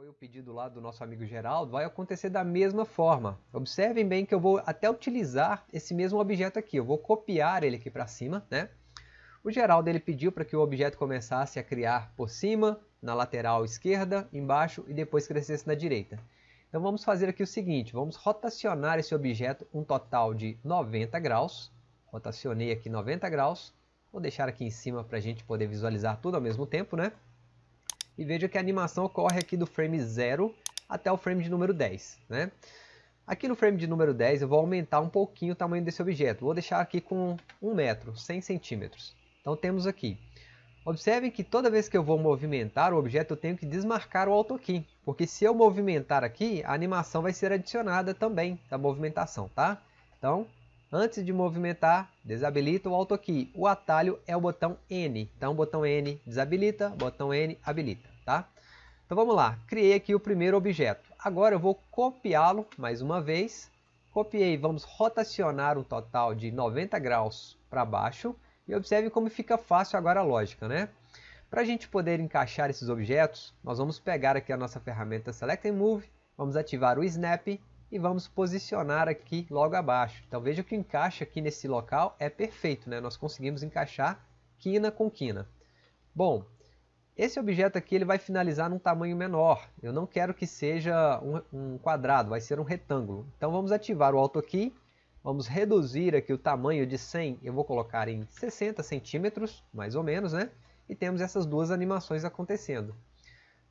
foi o pedido lá do nosso amigo Geraldo, vai acontecer da mesma forma. Observem bem que eu vou até utilizar esse mesmo objeto aqui. Eu vou copiar ele aqui para cima, né? O Geraldo ele pediu para que o objeto começasse a criar por cima, na lateral esquerda, embaixo e depois crescesse na direita. Então vamos fazer aqui o seguinte, vamos rotacionar esse objeto um total de 90 graus. Rotacionei aqui 90 graus. Vou deixar aqui em cima para a gente poder visualizar tudo ao mesmo tempo, né? E veja que a animação ocorre aqui do frame 0 até o frame de número 10, né? Aqui no frame de número 10 eu vou aumentar um pouquinho o tamanho desse objeto. Vou deixar aqui com 1 metro, 100 centímetros. Então temos aqui. Observem que toda vez que eu vou movimentar o objeto eu tenho que desmarcar o AutoKey. Porque se eu movimentar aqui, a animação vai ser adicionada também da movimentação, tá? Então, antes de movimentar, desabilita o AutoKey. O atalho é o botão N. Então, botão N desabilita, botão N habilita, tá? Então vamos lá, criei aqui o primeiro objeto. Agora eu vou copiá-lo mais uma vez. Copiei, vamos rotacionar um total de 90 graus para baixo. E observe como fica fácil agora a lógica, né? Para a gente poder encaixar esses objetos, nós vamos pegar aqui a nossa ferramenta Select and Move, vamos ativar o Snap e vamos posicionar aqui logo abaixo. Então veja que o encaixe aqui nesse local é perfeito, né? nós conseguimos encaixar quina com quina. Bom, esse objeto aqui ele vai finalizar num tamanho menor, eu não quero que seja um, um quadrado, vai ser um retângulo. Então vamos ativar o Auto Key Vamos reduzir aqui o tamanho de 100, eu vou colocar em 60 centímetros, mais ou menos, né? E temos essas duas animações acontecendo.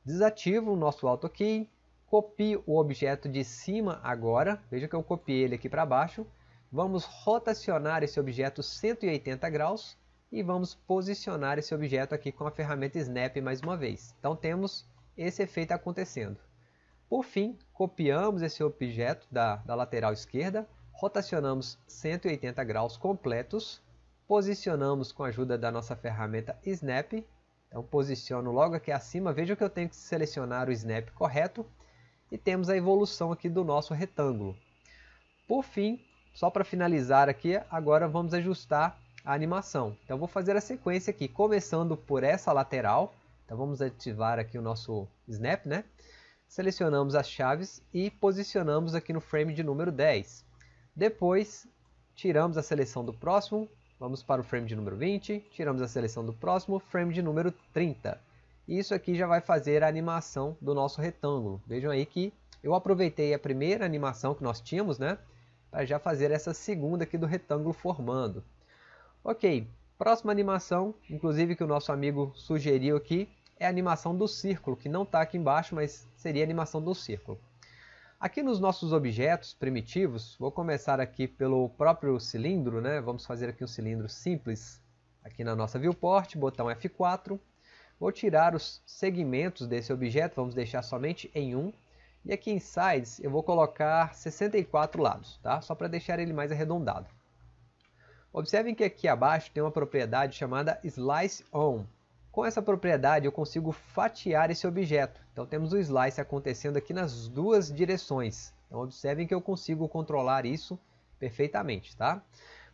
Desativo o nosso AutoKey, copio o objeto de cima agora, veja que eu copiei ele aqui para baixo. Vamos rotacionar esse objeto 180 graus e vamos posicionar esse objeto aqui com a ferramenta Snap mais uma vez. Então temos esse efeito acontecendo. Por fim, copiamos esse objeto da, da lateral esquerda, rotacionamos 180 graus completos, posicionamos com a ajuda da nossa ferramenta Snap, então posiciono logo aqui acima, veja que eu tenho que selecionar o Snap correto, e temos a evolução aqui do nosso retângulo. Por fim, só para finalizar aqui, agora vamos ajustar a animação. Então vou fazer a sequência aqui, começando por essa lateral, então vamos ativar aqui o nosso Snap, né? Selecionamos as chaves e posicionamos aqui no frame de número 10. Depois, tiramos a seleção do próximo, vamos para o frame de número 20, tiramos a seleção do próximo, frame de número 30. Isso aqui já vai fazer a animação do nosso retângulo. Vejam aí que eu aproveitei a primeira animação que nós tínhamos, né? Para já fazer essa segunda aqui do retângulo formando. Ok, próxima animação, inclusive que o nosso amigo sugeriu aqui, é a animação do círculo, que não está aqui embaixo, mas seria a animação do círculo. Aqui nos nossos objetos primitivos, vou começar aqui pelo próprio cilindro, né? vamos fazer aqui um cilindro simples. Aqui na nossa viewport, botão F4. Vou tirar os segmentos desse objeto, vamos deixar somente em um. E aqui em sides eu vou colocar 64 lados, tá? só para deixar ele mais arredondado. Observem que aqui abaixo tem uma propriedade chamada Slice On. Com essa propriedade eu consigo fatiar esse objeto. Então temos o slice acontecendo aqui nas duas direções. Então observem que eu consigo controlar isso perfeitamente. Tá?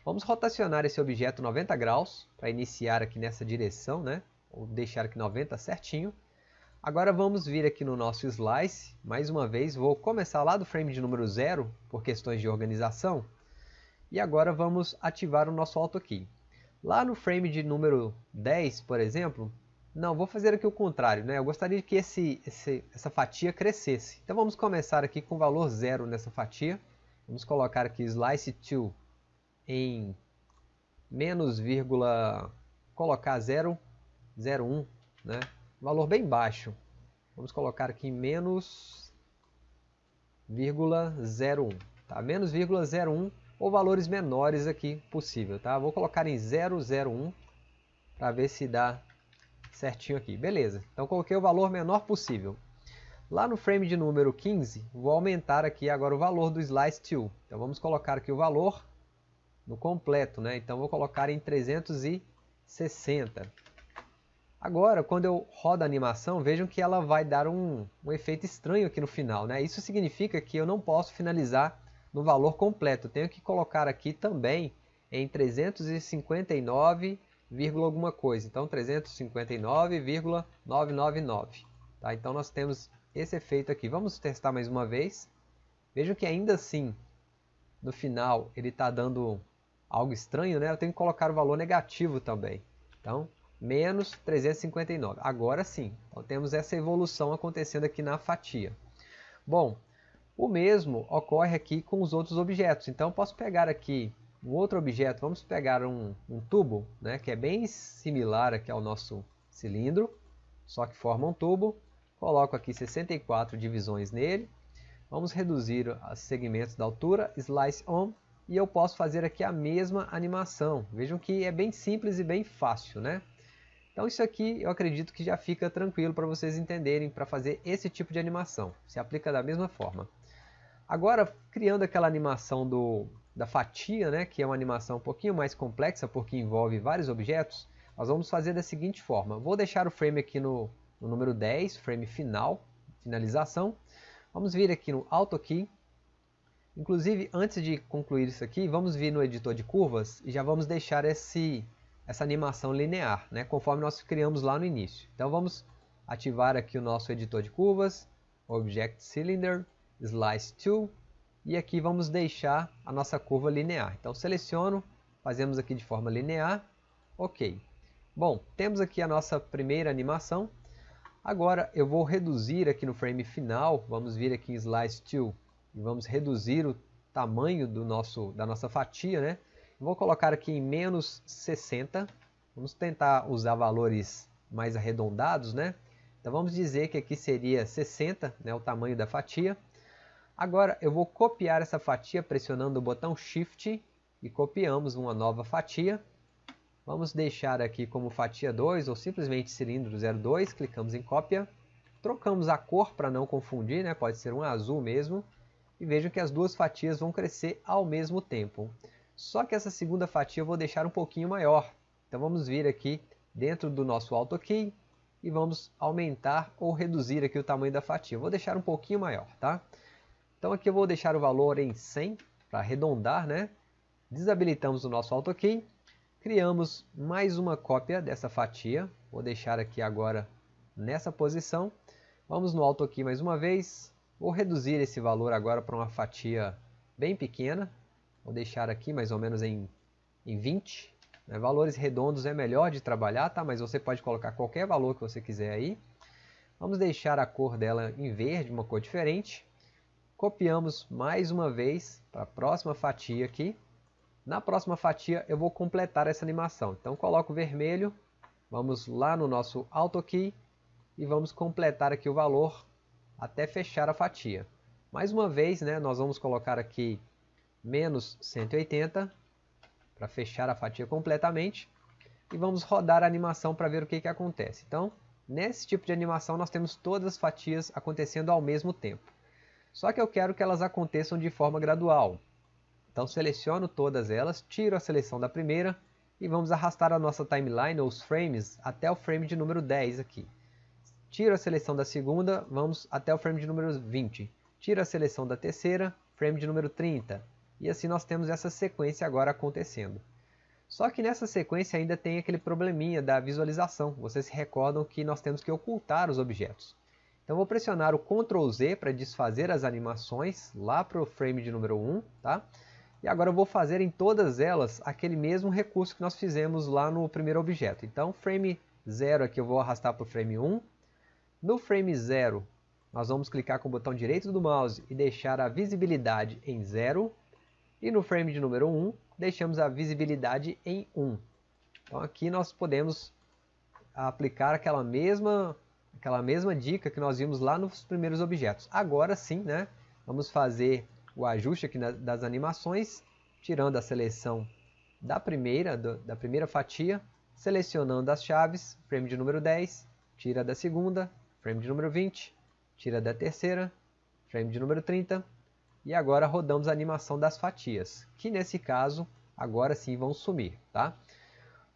Vamos rotacionar esse objeto 90 graus para iniciar aqui nessa direção. Né? Vou deixar aqui 90 certinho. Agora vamos vir aqui no nosso slice. Mais uma vez vou começar lá do frame de número 0 por questões de organização. E agora vamos ativar o nosso Auto Key. Lá no frame de número 10, por exemplo, não, vou fazer aqui o contrário, né? Eu gostaria que esse, esse, essa fatia crescesse. Então vamos começar aqui com valor zero nessa fatia. Vamos colocar aqui slice to em menos vírgula, colocar 0,01, né? Valor bem baixo. Vamos colocar aqui menos vírgula 0,1, tá? Menos vírgula 0,1 ou valores menores aqui possível, tá? Vou colocar em 001 para ver se dá certinho aqui. Beleza, então coloquei o valor menor possível. Lá no frame de número 15, vou aumentar aqui agora o valor do Slice To. Então vamos colocar aqui o valor no completo, né? Então vou colocar em 360. Agora, quando eu rodo a animação, vejam que ela vai dar um, um efeito estranho aqui no final, né? Isso significa que eu não posso finalizar no valor completo. Tenho que colocar aqui também em 359, alguma coisa. Então 359,999. Tá? Então nós temos esse efeito aqui. Vamos testar mais uma vez. Vejam que ainda assim, no final, ele está dando algo estranho, né? Eu tenho que colocar o valor negativo também. Então, menos 359. Agora sim, então, temos essa evolução acontecendo aqui na fatia. Bom, o mesmo ocorre aqui com os outros objetos. Então, eu posso pegar aqui um outro objeto, vamos pegar um, um tubo, né, que é bem similar aqui ao nosso cilindro, só que forma um tubo. Coloco aqui 64 divisões nele. Vamos reduzir os segmentos da altura, Slice On, e eu posso fazer aqui a mesma animação. Vejam que é bem simples e bem fácil, né? Então isso aqui eu acredito que já fica tranquilo para vocês entenderem para fazer esse tipo de animação. Se aplica da mesma forma. Agora, criando aquela animação do, da fatia, né, que é uma animação um pouquinho mais complexa porque envolve vários objetos, nós vamos fazer da seguinte forma. Vou deixar o frame aqui no, no número 10, frame final, finalização. Vamos vir aqui no Auto Key, Inclusive, antes de concluir isso aqui, vamos vir no editor de curvas e já vamos deixar esse, essa animação linear, né, conforme nós criamos lá no início. Então vamos ativar aqui o nosso editor de curvas, Object Cylinder, Slice Tool, e aqui vamos deixar a nossa curva linear. Então seleciono, fazemos aqui de forma linear, ok. Bom, temos aqui a nossa primeira animação. Agora eu vou reduzir aqui no frame final, vamos vir aqui em Slice Tool, e vamos reduzir o tamanho do nosso, da nossa fatia, né? Vou colocar aqui em menos 60, vamos tentar usar valores mais arredondados, né? Então vamos dizer que aqui seria 60, né, o tamanho da fatia. Agora eu vou copiar essa fatia pressionando o botão Shift e copiamos uma nova fatia. Vamos deixar aqui como fatia 2 ou simplesmente cilindro 02, clicamos em cópia. Trocamos a cor para não confundir, né? pode ser um azul mesmo e vejam que as duas fatias vão crescer ao mesmo tempo. Só que essa segunda fatia eu vou deixar um pouquinho maior. Então vamos vir aqui dentro do nosso AutoKey e vamos aumentar ou reduzir aqui o tamanho da fatia. Eu vou deixar um pouquinho maior, tá? Então aqui eu vou deixar o valor em 100 para arredondar, né? Desabilitamos o nosso AutoKey, criamos mais uma cópia dessa fatia. Vou deixar aqui agora nessa posição. Vamos no AutoKey mais uma vez, Vou reduzir esse valor agora para uma fatia bem pequena. Vou deixar aqui mais ou menos em, em 20. Né? Valores redondos é melhor de trabalhar, tá? mas você pode colocar qualquer valor que você quiser aí. Vamos deixar a cor dela em verde, uma cor diferente. Copiamos mais uma vez para a próxima fatia aqui. Na próxima fatia eu vou completar essa animação. Então coloco vermelho, vamos lá no nosso AutoKey e vamos completar aqui o valor até fechar a fatia. Mais uma vez, né, nós vamos colocar aqui menos 180 para fechar a fatia completamente e vamos rodar a animação para ver o que, que acontece. Então, nesse tipo de animação nós temos todas as fatias acontecendo ao mesmo tempo. Só que eu quero que elas aconteçam de forma gradual. Então seleciono todas elas, tiro a seleção da primeira e vamos arrastar a nossa timeline ou os frames até o frame de número 10 aqui. Tiro a seleção da segunda, vamos até o frame de número 20. Tiro a seleção da terceira, frame de número 30. E assim nós temos essa sequência agora acontecendo. Só que nessa sequência ainda tem aquele probleminha da visualização. Vocês se recordam que nós temos que ocultar os objetos. Então vou pressionar o Ctrl Z para desfazer as animações lá para o frame de número 1. Tá? E agora eu vou fazer em todas elas aquele mesmo recurso que nós fizemos lá no primeiro objeto. Então frame 0 aqui eu vou arrastar para o frame 1. No frame 0, nós vamos clicar com o botão direito do mouse e deixar a visibilidade em 0. E no frame de número 1, deixamos a visibilidade em 1. Então aqui nós podemos aplicar aquela mesma, aquela mesma dica que nós vimos lá nos primeiros objetos. Agora sim, né, vamos fazer o ajuste aqui das animações, tirando a seleção da primeira, do, da primeira fatia, selecionando as chaves, frame de número 10, tira da segunda, frame de número 20, tira da terceira, frame de número 30, e agora rodamos a animação das fatias, que nesse caso agora sim vão sumir. Tá?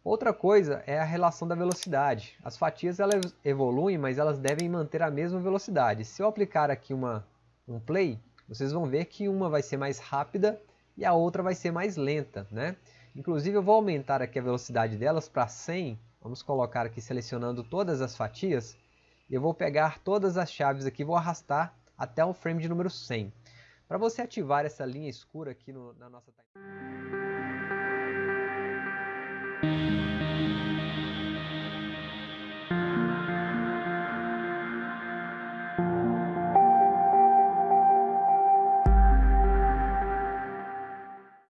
Outra coisa é a relação da velocidade. As fatias elas evoluem, mas elas devem manter a mesma velocidade. Se eu aplicar aqui uma, um play, vocês vão ver que uma vai ser mais rápida e a outra vai ser mais lenta. Né? Inclusive eu vou aumentar aqui a velocidade delas para 100, vamos colocar aqui selecionando todas as fatias, eu vou pegar todas as chaves aqui, vou arrastar até o frame de número 100. Para você ativar essa linha escura aqui no, na nossa timeline.